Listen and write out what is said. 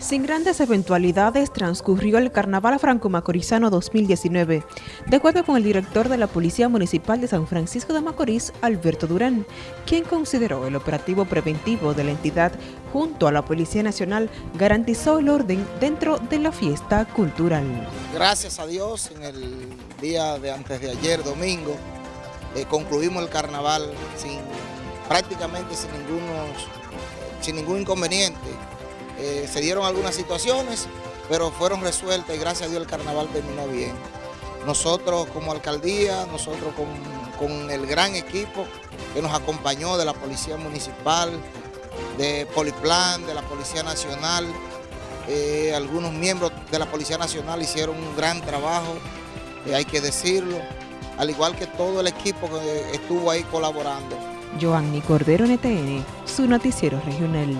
Sin grandes eventualidades transcurrió el Carnaval Franco-Macorizano 2019, de acuerdo con el director de la Policía Municipal de San Francisco de Macorís, Alberto Durán, quien consideró el operativo preventivo de la entidad junto a la Policía Nacional garantizó el orden dentro de la fiesta cultural. Gracias a Dios, en el día de antes de ayer, domingo, eh, concluimos el carnaval sin, prácticamente sin, sin ningún inconveniente eh, se dieron algunas situaciones, pero fueron resueltas y gracias a Dios el carnaval terminó bien. Nosotros como alcaldía, nosotros con, el gran equipo que nos acompañó de la Policía Municipal, de Poliplan, de la Policía Nacional, eh, algunos miembros de la Policía Nacional hicieron un gran trabajo, eh, hay que decirlo, al igual que todo el equipo que estuvo ahí colaborando. Joanny Cordero NTN, su noticiero regional.